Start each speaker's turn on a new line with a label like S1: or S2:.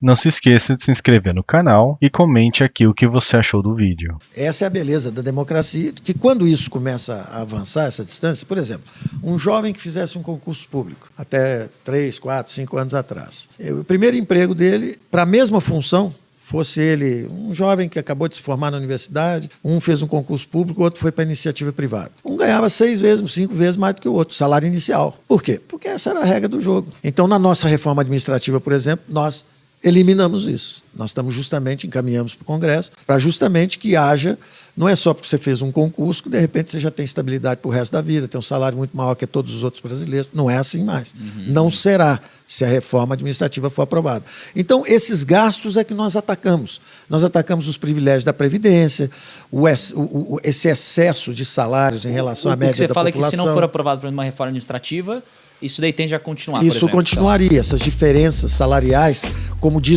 S1: Não se esqueça de se inscrever no canal e comente aqui o que você achou do vídeo.
S2: Essa é a beleza da democracia, que quando isso começa a avançar, essa distância, por exemplo, um jovem que fizesse um concurso público, até 3, 4, 5 anos atrás, o primeiro emprego dele, para a mesma função, fosse ele um jovem que acabou de se formar na universidade, um fez um concurso público, o outro foi para iniciativa privada. Um ganhava seis vezes, cinco vezes mais do que o outro, salário inicial. Por quê? Porque essa era a regra do jogo. Então, na nossa reforma administrativa, por exemplo, nós eliminamos isso. Nós estamos justamente, encaminhamos para o Congresso, para justamente que haja, não é só porque você fez um concurso que de repente você já tem estabilidade para o resto da vida, tem um salário muito maior que todos os outros brasileiros. Não é assim mais. Uhum. Não será se a reforma administrativa for aprovada. Então, esses gastos é que nós atacamos. Nós atacamos os privilégios da Previdência, o, o, esse excesso de salários em relação
S3: o,
S2: à média
S3: da população. O que você
S2: fala
S3: população. é que se não for aprovado por uma reforma administrativa, isso daí tende a continuar,
S2: Isso continuaria, essas diferenças salariais, como diz